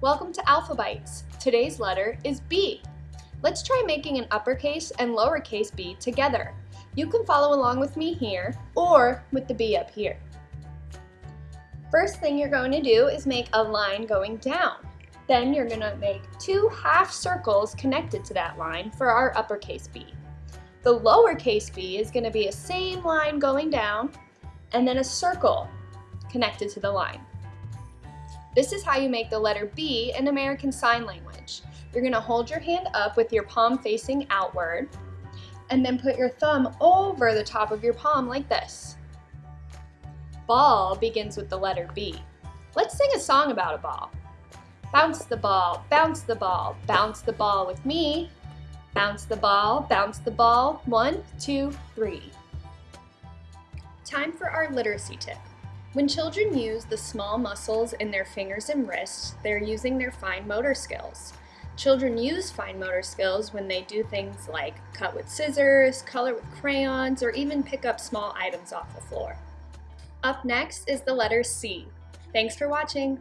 Welcome to Alphabytes. Today's letter is B. Let's try making an uppercase and lowercase b together. You can follow along with me here or with the B up here. First thing you're going to do is make a line going down. Then you're going to make two half circles connected to that line for our uppercase B. The lowercase b is going to be a same line going down and then a circle connected to the line. This is how you make the letter B in American Sign Language. You're gonna hold your hand up with your palm facing outward and then put your thumb over the top of your palm like this. Ball begins with the letter B. Let's sing a song about a ball. Bounce the ball, bounce the ball, bounce the ball with me. Bounce the ball, bounce the ball. One, two, three. Time for our literacy tip. When children use the small muscles in their fingers and wrists, they're using their fine motor skills. Children use fine motor skills when they do things like cut with scissors, color with crayons, or even pick up small items off the floor. Up next is the letter C. Thanks for watching.